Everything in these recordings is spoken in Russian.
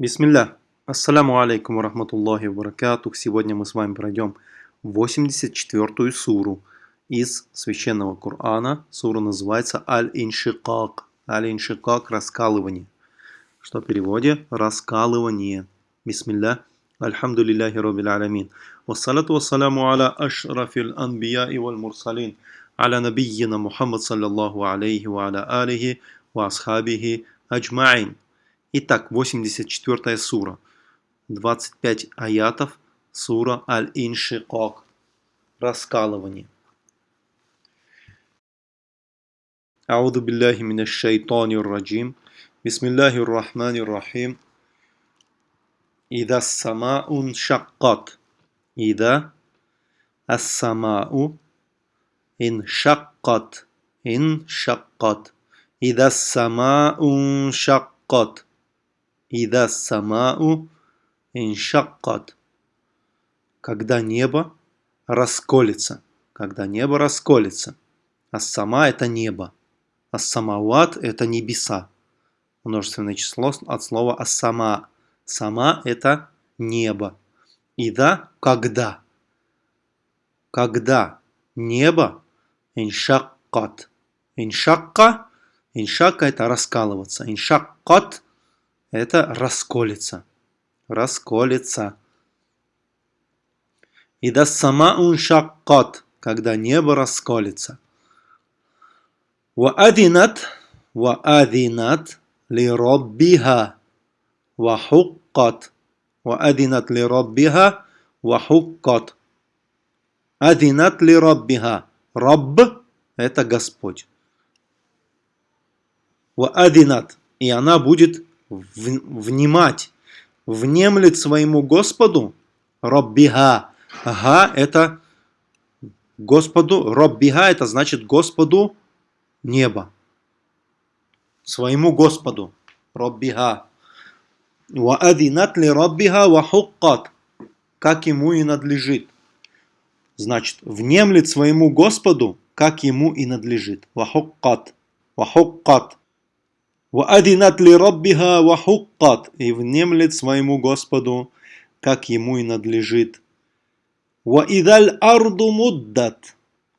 Бисмилля. Ассаляму алейкум ва рахматуллахи ва баракатух. Сегодня мы с вами пройдем 84-ю суру из Священного Корана. Сура называется Аль-Иншикак. Аль-Иншикак – раскалывание. Что в переводе? Раскалывание. Бисмилля. Альхамдулиллахи роббил аламин. Вассалату вассаляму аля ашрафил анбия и валь мурсалин. Аля набийина Мухаммад саллаллаху алейхи ва аля алихи ва асхабихи аджмаин. Итак, 84 сура, 25 аятов, сура Аль-Иншикок, раскалывание. Ауду билляхи минаш шайтанир раджим, бисмиллахир рахманир рахим, ида самаун шаккат, ида ассамау ин шаккат, ин шаккат, ида самаун шаккат. Ида самау иншаккат. Когда небо расколется. Когда небо расколется. А сама это небо. А самауат это небеса. Множественное число от слова асама. Сама это небо. Ида когда. Когда небо иншаккат. Иншакка. Иншакка это раскалываться. Иншаккат это расколется. Расколется. И да сама уншаккот, когда небо расколется. Ваадинат, ваадинат ли роббиха, вахуккот. Ваадинат ли роббиха, вахуккот. Адинат ли роббиха. Рабб – это Господь. Ваадинат. И она будет внимать, внемлет своему Господу, Роббиха. Ага, это Господу, Роббиха, это значит Господу небо. Своему Господу, Роббиха. Ваадинат ли Роббиха вахуккат, как ему и надлежит. Значит, внемлет своему Господу, как ему и надлежит. Вахуккат. Вахуккат. وَأَذِنَتْ لِرَبِّهَا وَحُقَّتْ И внемлет своему Господу, как ему и надлежит. وَإِذَا الْأَرْضُ مُدَّتْ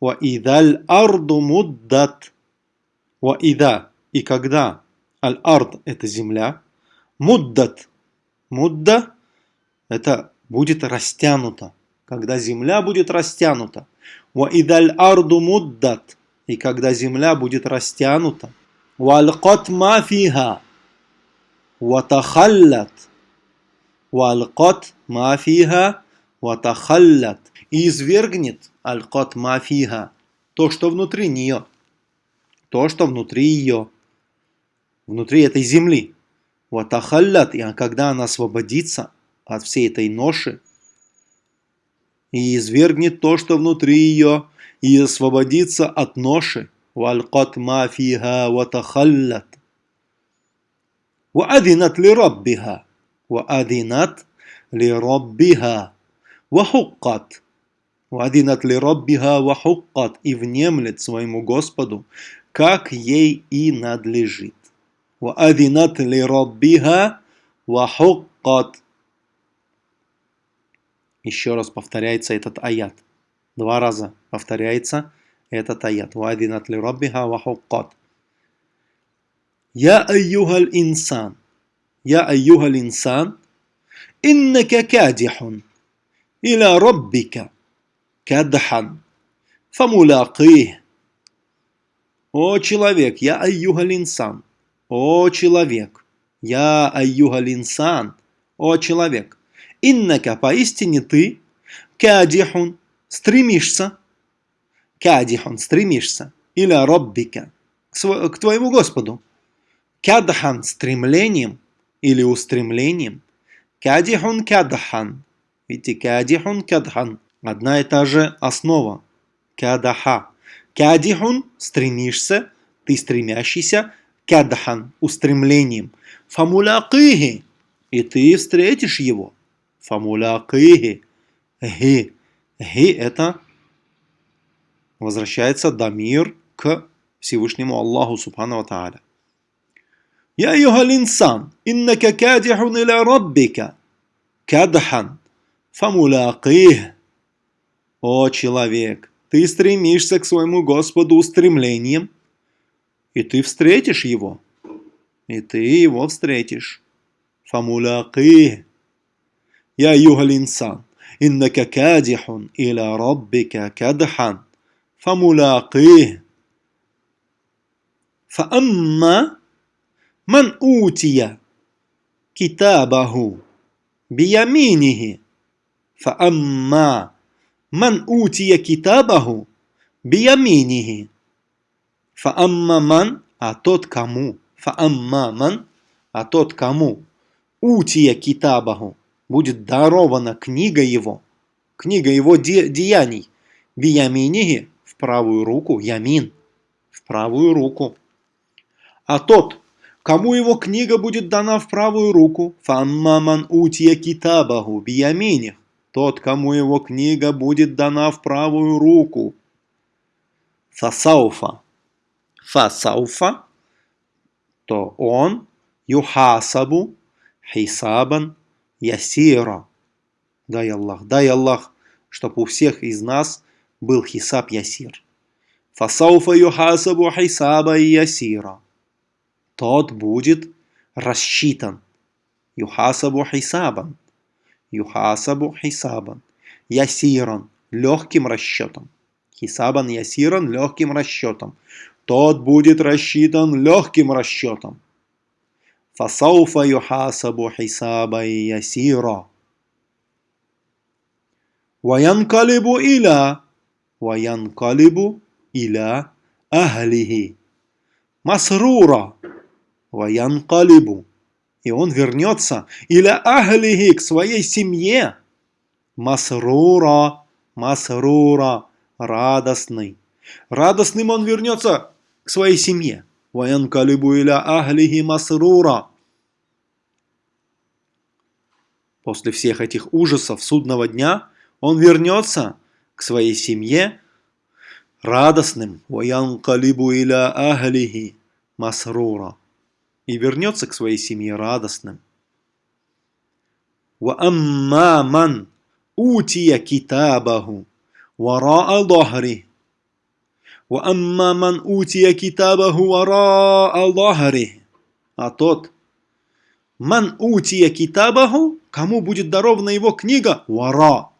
وَإِذَا الْأَرْضُ مُدَّتْ وَإِذَا И когда Аль-Ард – это земля, Муддат – Мудда – это будет растянуто. Когда земля будет растянута. وَإِذَا الْأَرْضُ مُدَّتْ И когда земля будет растянута. والقت ما فيها وتخلت والقت ما فيها وتخلت и извергнет аль-кот мафиха, то, что внутри нее, то, что внутри ее, внутри этой земли. Ватахаллят, и когда она освободится от всей этой ноши, и извергнет то, что внутри ее, и освободится от ноши, والقت ما فيها وتخلت وأذنت لربها وأذنت لربها وحقت وأذنت لربها وحقت и внемлет своему Господу, как ей и надлежит. وأذنت لربها وحقت Еще раз повторяется этот аят. Два раза повторяется этот аят. وَأَذِنَتْ لِرَبِّهَا وَحُقَّتْ يا أيها الإنسان يا أيها الإنسان إنك كادح إلى ربك كدحا فملاقيه О человек, я айюгаль инсан. О человек, я айюгаль инсан. О человек, иннака поистине ты, кадихун, стремишься, Кадихон, стремишься. Или роббика, к твоему Господу. Кадхан, стремлением или устремлением. Кадихон кадхан. Видите, кадихон кадхан. Одна и та же основа. Кадаха. Кадихун, стремишься, ты стремящийся. Кадхан, устремлением. Фамулякихи, и ты встретишь его. Фамулякихи. Ги. Ги это возвращается Дамир к Всевышнему Аллаху Субхану Тааля. Я югал инсан, иннака кадихун иля раббика, кадхан, фамуляких. О человек, ты стремишься к своему Господу устремлением, и ты встретишь его. И ты его встретишь. Фамуляких. Я югал инсан, иннака кадихун иля раббика, кадхан, فملاقيه فأما من أوتي كتابه بيمينه فأما من أوتي كتابه بيمينه فأما من а كمو، فأما من ман كمو тот كتابه будет дарована книга его книга его де деяний бияминихи в правую руку, ямин, в правую руку. А тот, кому его книга будет дана в правую руку, фаммаман утия китабаху бияминих, тот, кому его книга будет дана в правую руку. Фасауфа. Фасауфа, то он юхасабу хисабан ясира. Дай Аллах, дай Аллах, чтобы у всех из нас был хисаб ясир. Фасауфа юхасабу хисаба ясира. Тот будет рассчитан. Юхасабу хисабан. Юхасабу хисабан. Ясиран. Легким расчетом. Хисабан ясиран легким расчетом. Тот будет рассчитан легким расчетом. Фасауфа юхасабу хисаба ясира. Ваянкалибу иля وينقلب إلى أهله масрура ваянкалибу. И он вернется иля ахлихи к своей семье. Масрура, масрура, радостный. Радостным он вернется к своей семье. Ваянкалибу иля ахлихи масрура. После всех этих ужасов судного дня он вернется к своей семье радостным «Ваянкалибу иля ахлихи масрура» и вернется к своей семье радостным. وَأَمَّا مَنْ أُوتِيَ كِتَابَهُ وَرَاءَ ظَهْرِهِ وَأَمَّا مَنْ أُوتِيَ كِتَابَهُ وَرَاءَ ظَهْرِهِ А тот, «Ман утия китабаху» кому будет дарована его книга «Вара»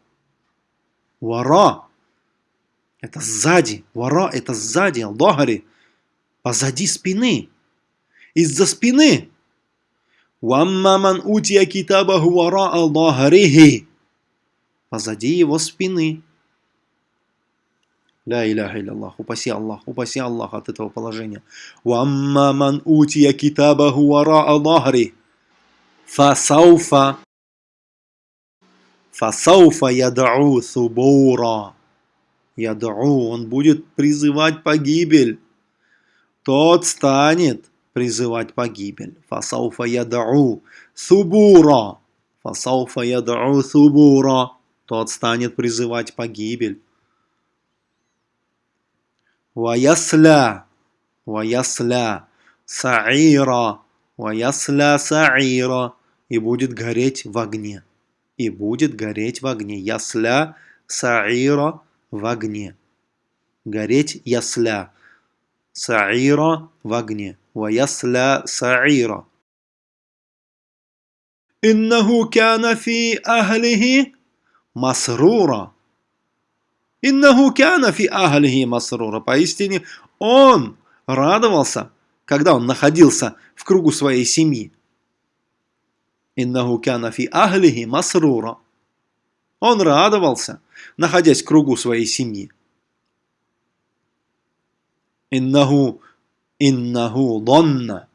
Вара. Это сзади. Вара это сзади. Аллахари. Позади спины. Из-за спины. Ваммаман утия китабаху вара Аллахарихи. Позади его спины. Ля иляха Аллах. Упаси Аллах, упаси Аллах от этого положения. Ваммаман утия китабаху вара Аллахари. Фасауфа Фасауфа ядау субура. Ядау, он будет призывать погибель. Тот станет призывать погибель. Фасауфа ядау субура. Фасауфа ядау субура. Тот станет призывать погибель. Ваясля. Ваясля. Саира. Ваясля саира. И будет гореть в огне и будет гореть в огне. Ясля саира в огне. Гореть ясля. Саира в огне. Ва ясля саира. Иннаху кяна фи ахлихи масрура. Иннаху кяна фи ахлихи масрура. Поистине он радовался, когда он находился в кругу своей семьи. Иннаху кяна фи ахлихи масрура. Он радовался, находясь в кругу своей семьи. Иннаху, иннаху донна,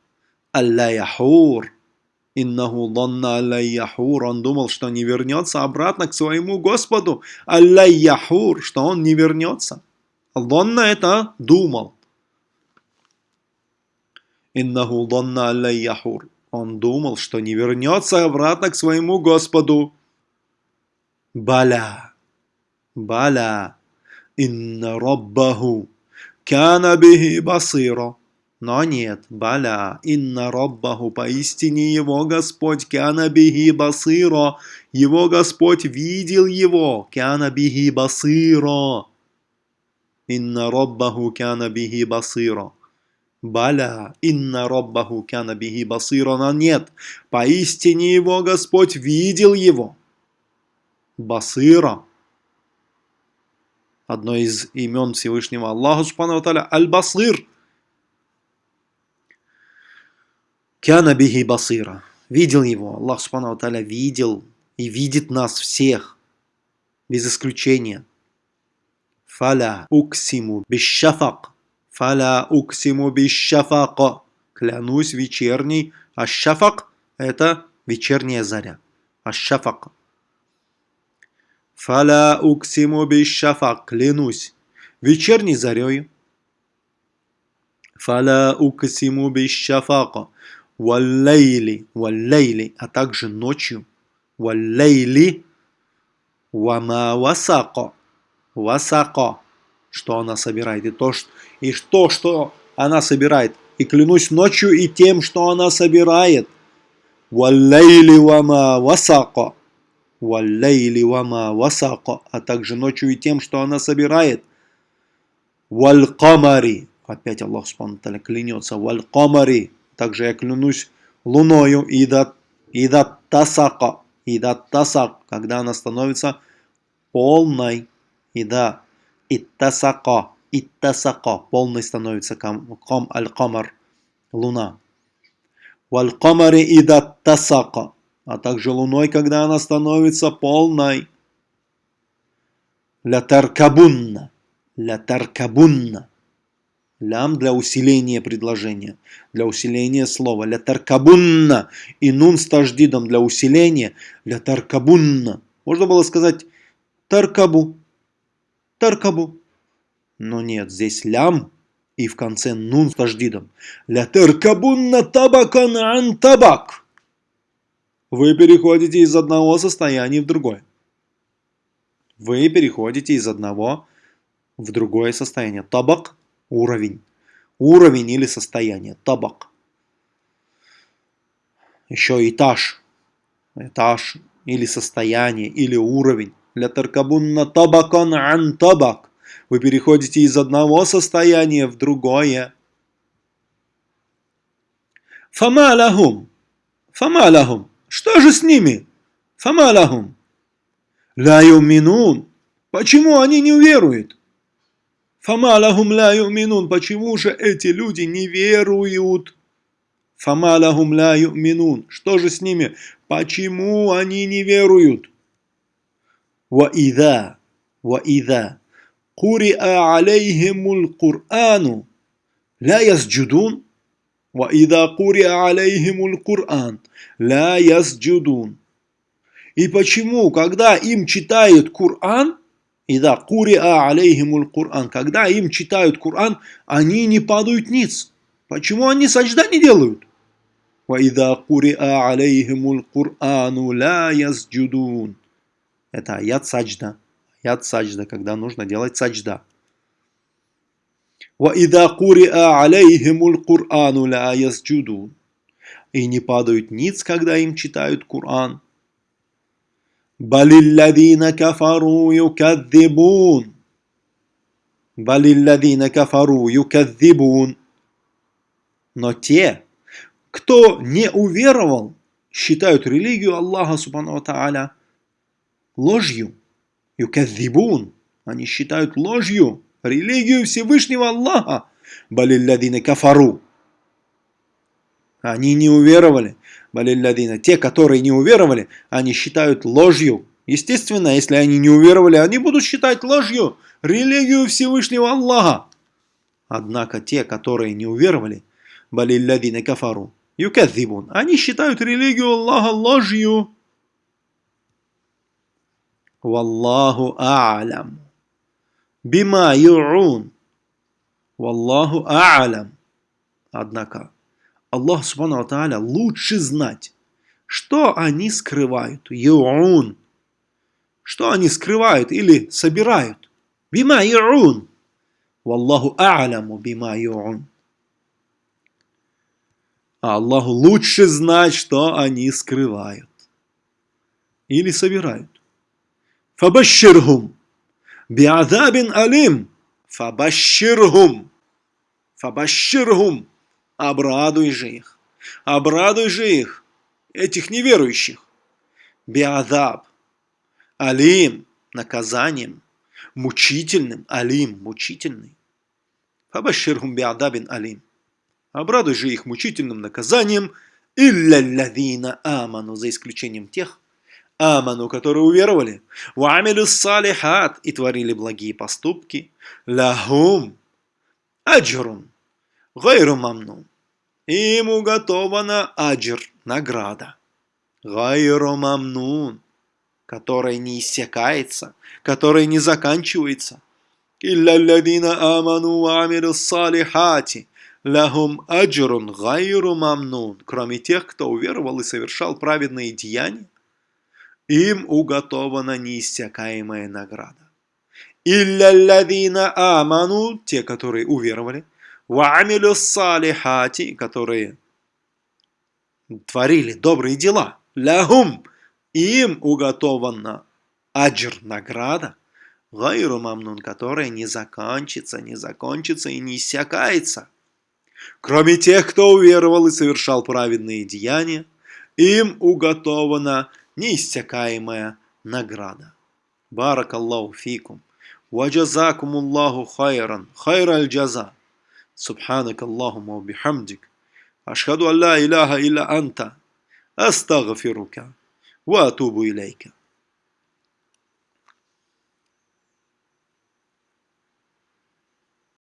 алля яхур. Иннаху донна алля яхур. Он думал, что не вернется обратно к своему Господу. Алля яхур, что он не вернется. Донна это думал. Иннаху донна алля яхур. Он думал, что не вернется обратно к своему Господу. Баля, Баля, инна Раббаху, кана бихи басира. Но нет, баля, инна роббаху, поистине его Господь, кяна бихи басиро, его Господь видел его, кяна бихи басиро. Инна роббаху. Кяна бихи басиро. Баля, инна роббаху кяна бихи басиро, но нет, поистине его Господь видел его. Басира. Одно из имен Всевышнего Аллаха Субхану Аль-Басир – Кяна бихи басира. Видел его. Аллах Субхану Таля видел и видит нас всех. Без исключения. Фаля уксиму бишшафак. Фаля уксиму бишшафак. Клянусь вечерней. А шафак это вечерняя заря. А шафак. Фаля уксиму бишшафак. Клянусь вечерней зарей. Фаля уксиму бишшафака валлейли, валлейли, а также ночью, валлейли, вама васако, васако, что она собирает, и то, что, и то, что она собирает, и клянусь ночью и тем, что она собирает, валлейли вама васако, валлейли а также ночью и тем, что она собирает, валь опять Аллах Субхану клянется, валь также я клянусь луною, ида, ида тасака, ида тасак, когда она становится полной, ида иттасака, иттасака, полной становится кам, кам аль-камар, луна. Валь-камари ида тасака, а также луной, когда она становится полной. Ля таркабунна, ля таркабунна. Лям для усиления предложения, для усиления слова. Ля таркабунна. И нун с таждидом для усиления. Ля таркабунна. Можно было сказать таркабу. Таркабу. Но нет, здесь лям и в конце нун с таждидом. Ля таркабунна табакан ан табак. Вы переходите из одного состояния в другое. Вы переходите из одного в другое состояние. Табак Уровень. Уровень или состояние. Табак. Еще этаж. Этаж или состояние, или уровень. Ля таркабунна табакан ан табак. Вы переходите из одного состояния в другое. Фамалахум. Фамалахум. Что же с ними? Фамалахум. Ля юминун. Почему они не веруют? Фама лахум ла юминун. Почему же эти люди не веруют? Фама лахум ла юминун. Что же с ними? Почему они не веруют? Ва ида, ва ида, куриа алейхимул Кур'ану, ла ясджудун. Ва ида куриа алейхимул Кур'ан, ла ясджудун. И почему, когда им читают Кур'ан, и да, куриа алейхимул Кур'ан. Когда им читают Кур'ан, они не падают ниц. Почему они сажда не делают? وَإِذَا قُرِئَ عَلَيْهِمُ الْقُرْآنُ لَا يَسْجُدُونَ Это аят саджда. Аят саджда, когда нужно делать саджда. وَإِذَا قُرِئَ عَلَيْهِمُ الْقُرْآنُ لَا يَسْجُدُونَ И не падают ниц, когда им читают Кур'ан. Балилладина кафару юкаддибун. Балилладина кафару юкаддибун. Но те, кто не уверовал, считают религию Аллаха Субхану Тааля ложью. Юкаддибун. Они считают ложью религию Всевышнего Аллаха. Балилладина кафару. Они не уверовали балилладина. Те, которые не уверовали, они считают ложью. Естественно, если они не уверовали, они будут считать ложью религию Всевышнего Аллаха. Однако те, которые не уверовали, балилладина кафару, юкадзибун, они считают религию Аллаха ложью. Валлаху а'лям. Бима ю'ун. Валлаху а'лям. Однако, Аллах Субхану Тааля лучше знать, что они скрывают. Юун. Что они скрывают или собирают. Бима юун. Валлаху а'ламу бима юун. А Аллаху лучше знать, что они скрывают. Или собирают. Фабаширхум. Биадабин алим. Фабаширхум. Фабаширхум. Обрадуй же их. Обрадуй же их, этих неверующих. Биадаб. Алим. Наказанием. Мучительным. Алим. Мучительный. Фабаширхум биадабин алим. Обрадуй же их мучительным наказанием, илля аману, за исключением тех, аману, которые уверовали, вамилю салихат и творили благие поступки, лахум, аджрун, гайру мамну. Им уготована аджр, награда. Гайру мамнун, которая не иссякается, которая не заканчивается. Илля аману вамилю салихати лахум аджрун гайру мамнун, кроме тех, кто уверовал и совершал праведные деяния, им уготована неиссякаемая награда. Илля аману, те, которые уверовали, ваамилю салихати, которые творили добрые дела, лахум, им уготована аджр, награда, гайру мамнун, которая не закончится, не закончится и не иссякается. Кроме тех, кто уверовал и совершал праведные деяния, им уготована неиссякаемая награда. Барак Аллаху фикум. وجزاكم الله خيرا خير الجزاء سبحانك اللهم وبحمدك أشهد أن لا إله إلا أنت أستغفرك وأتوب إليك